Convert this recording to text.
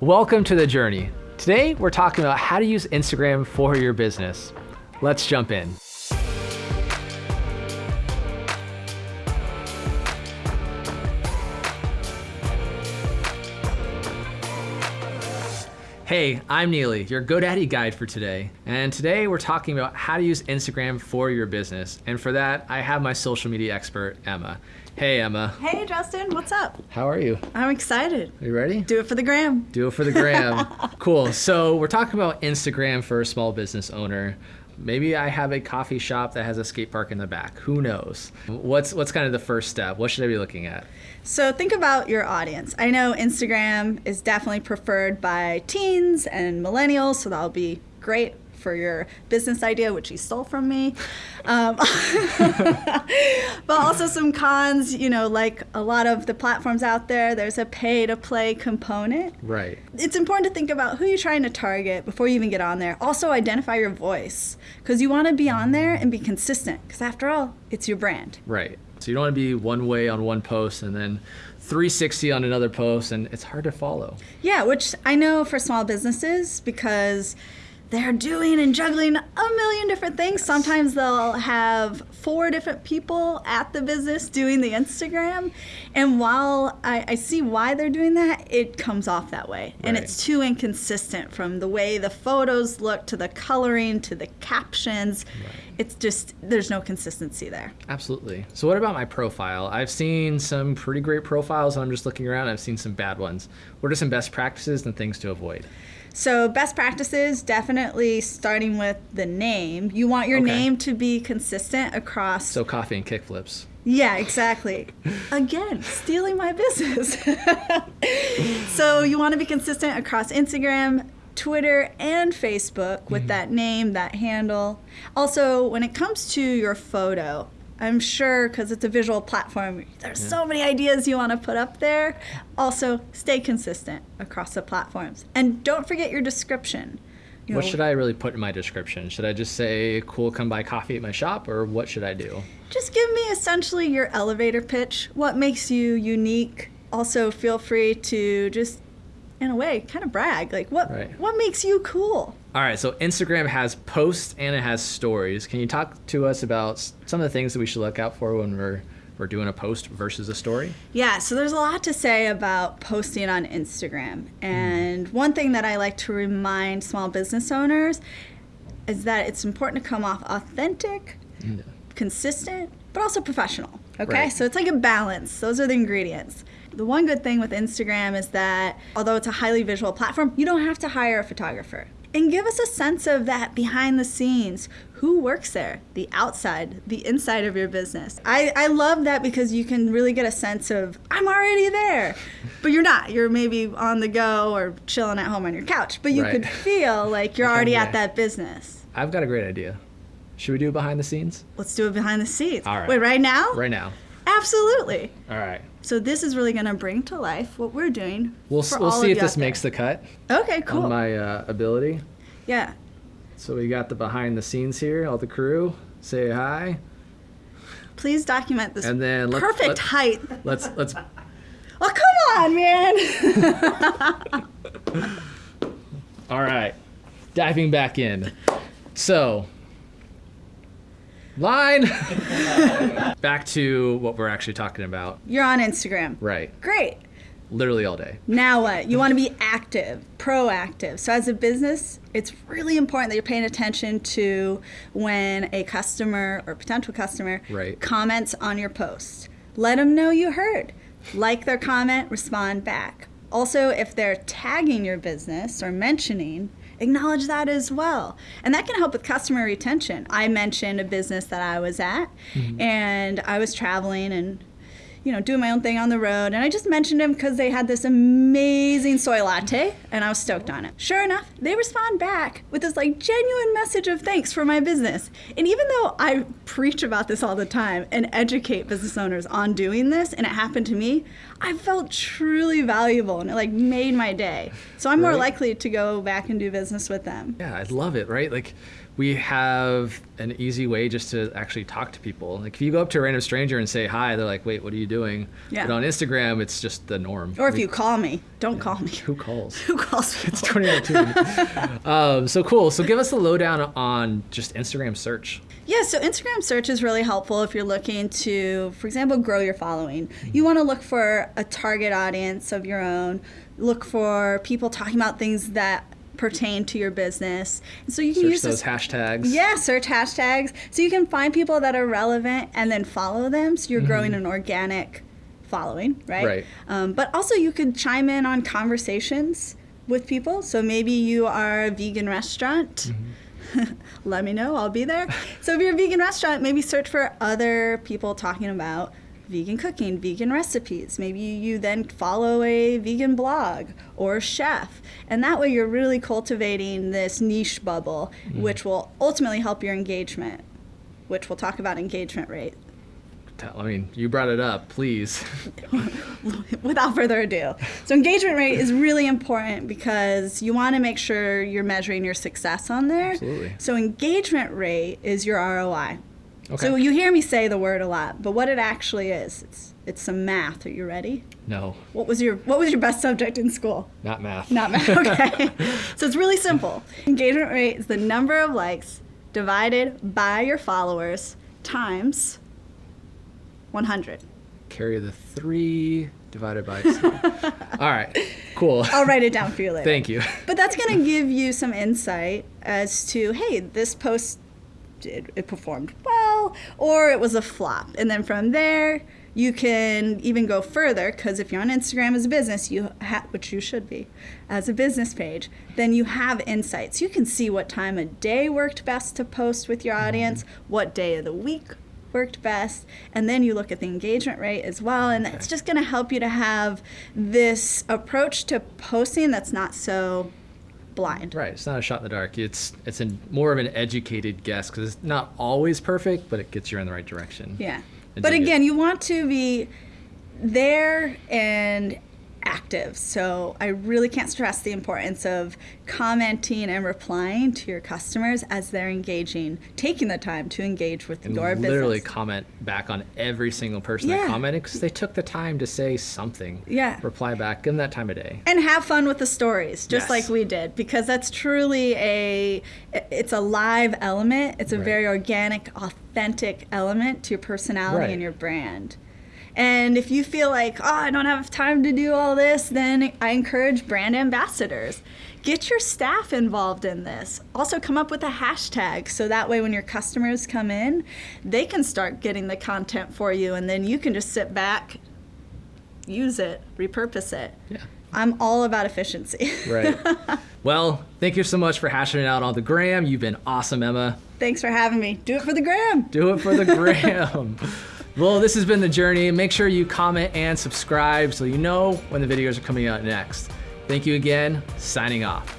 Welcome to the journey. Today, we're talking about how to use Instagram for your business. Let's jump in. Hey, I'm Neely, your GoDaddy guide for today. And today we're talking about how to use Instagram for your business. And for that, I have my social media expert, Emma. Hey, Emma. Hey, Justin, what's up? How are you? I'm excited. Are you ready? Do it for the gram. Do it for the gram. cool. So we're talking about Instagram for a small business owner. Maybe I have a coffee shop that has a skate park in the back. Who knows? What's what's kind of the first step? What should I be looking at? So think about your audience. I know Instagram is definitely preferred by teens and millennials, so that'll be great for your business idea, which you stole from me. Um, but also some cons, you know, like a lot of the platforms out there, there's a pay to play component. Right. It's important to think about who you're trying to target before you even get on there. Also, identify your voice because you want to be on there and be consistent because after all, it's your brand. Right. So you don't want to be one way on one post and then 360 on another post, and it's hard to follow. Yeah, which I know for small businesses because they're doing and juggling a million different things. Sometimes they'll have four different people at the business doing the Instagram. And while I, I see why they're doing that, it comes off that way. And it's too inconsistent from the way the photos look to the coloring to the captions. It's just, there's no consistency there. Absolutely. So what about my profile? I've seen some pretty great profiles and I'm just looking around. I've seen some bad ones. What are some best practices and things to avoid? So, best practices definitely starting with the name. You want your Okay. name to be consistent across So coffee and kickflips. Yeah, exactly. Again, stealing my business. so you want to be consistent across Instagram, Twitter, and Facebook with mm-hmm. that name, that handle. Also, when it comes to your photo, I'm sure because it's a visual platform, there's so many ideas you want to put up there. Also, stay consistent across the platforms. And don't forget your description. You What know, should I really put in my description? Should I just say, cool, come buy coffee at my shop, or what should I do? Just give me essentially your elevator pitch. What makes you unique? Also, feel free to just, in a way, kind of brag. Like, what Right. what makes you cool? All right, so Instagram has posts and it has stories. Can you talk to us about some of the things that we should look out for when we're we're doing a post versus a story? Yeah, so there's a lot to say about posting on Instagram. And hmm. one thing that I like to remind small business owners is that it's important to come off authentic, consistent, but also professional. Okay? Right. So it's like a balance. Those are the ingredients. The one good thing with Instagram is that although it's a highly visual platform, you don't have to hire a photographer. And give us a sense of that behind the scenes. Who works there? The outside, the inside of your business. I, I love that because you can really get a sense of, I'm already there. But you're not. You're maybe on the go or chilling at home on your couch. But you Right. could feel like you're already at that business. I've got a great idea. Should we do it behind the scenes? Let's do it behind the scenes. All right. Wait, right now? Right now. Absolutely. All right. So this is really going to bring to life what we're doing. We'll, we'll see if this there. makes the cut Okay, cool. on my uh, ability. yeah. So we got the behind the scenes here, all the crew. Say hi. Please document this And then let's- perfect let- height. Let's let's Oh, come on, man. All right, diving back in. So, line. back to what we're actually talking about. You're on Instagram. Right, Great. literally all day. Now what? You want to be active, proactive. So as a business, it's really important that you're paying attention to when a customer or potential customer Right. comments on your post. Let them know you heard. Like their comment, respond back. Also, if they're tagging your business or mentioning, acknowledge that as well. And that can help with customer retention. I mentioned a business that I was at mm-hmm. and I was traveling and you know, doing my own thing on the road. And I just mentioned them because they had this amazing soy latte and I was stoked on it. Sure enough, they respond back with this like genuine message of thanks for my business. And even though I preach about this all the time and educate business owners on doing this, and it happened to me, I felt truly valuable and it like made my day. So I'm more likely to go back and do business with them. Yeah, I love it. Right, like we have an easy way just to actually talk to people. Like if you go up to a random stranger and say hi, they're like, "Wait, what are you doing?" Yeah. But on Instagram, it's just the norm. Or if We- you call me, don't call me. who calls? Who calls people? It's 2019. um, so cool. So give us the lowdown on just Instagram search. Yeah, so Instagram search is really helpful if you're looking to, for example, grow your following. You want to look for a target audience of your own, look for people talking about things that pertain to your business. And so you can Search use those this. hashtags. Yeah, search hashtags. So you can find people that are relevant and then follow them. So you're growing an organic following, right? Mm-hmm. Right. Um, but also, you could chime in on conversations with people. So maybe you are a vegan restaurant. Mm-hmm. Let me know, I'll be there. so if you're a vegan restaurant, maybe search for other people talking about vegan cooking, vegan recipes. Maybe you then follow a vegan blog or chef. And that way you're really cultivating this niche bubble, Mm-hmm. which will ultimately help your engagement, which we'll talk about engagement rate. I mean, you brought it up. Please. without further ado. So engagement rate is really important because you want to make sure you're measuring your success on there. Absolutely. So engagement rate is your ROI. Okay. So you hear me say the word a lot, but what it actually is, it's it's some math. Are you ready? no, What was your what was your best subject in school? not math. Not math. Okay. so it's really simple. Engagement rate is the number of likes divided by your followers times 100. Carry the three divided by two. All right. Cool. I'll write it down for you later. Thank you. But that's going to give you some insight as to, hey, this post did it performed well or it was a flop. And then from there, you can even go further because if you're on Instagram as a business, you ha- which you should be as a business page, then you have insights. You can see what time of day worked best to post with your mm-hmm. audience, what day of the week worked best and then you look at the engagement rate as well and it's just going to help you to have this approach to posting that's not so blind Right. It's not a shot in the dark. It's it's a, more of an educated guess because it's not always perfect, but it gets you in the right direction. yeah but again you want to be there and active so i really can't stress the importance of commenting and replying to your customers as they're engaging taking the time to engage with And your literally business comment back on every single person Yeah. that commented because they took the time to say something. Yeah. Reply back. Give them that time of day. and have fun with the stories just Yes. like we did because that's truly a it's a live element it's a Right. very organic authentic element to your personality Right. and your brand and if you feel like oh i don't have time to do all this then i encourage brand ambassadors get your staff involved in this also come up with a hashtag so that way when your customers come in they can start getting the content for you and then you can just sit back use it repurpose it Yeah. I'm all about efficiency. Right. well, thank you so much for hashing it out on the gram. You've been awesome, Emma. Thanks for having me. Do it for the gram. Do it for the gram. well, this has been the journey. Make sure you comment and subscribe so you know when the videos are coming out next. Thank you again. Signing off.